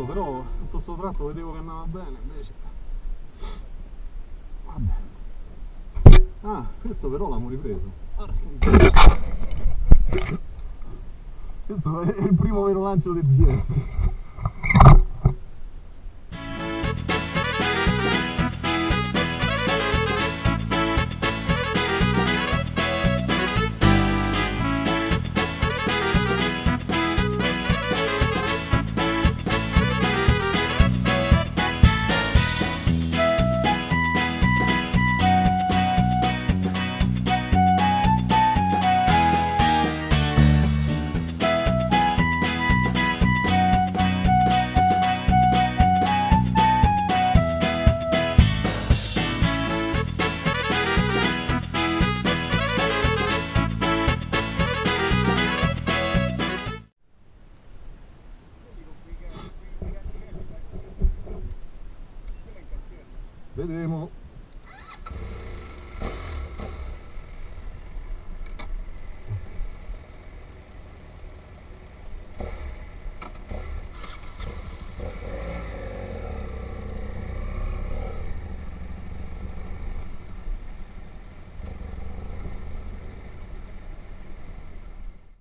sbagliato, però tutto sto tratto vedevo che andava bene, invece. Vabbè. Ah, questo però l'abbiamo ripreso. Questo è il primo vero lancio del GS. れでも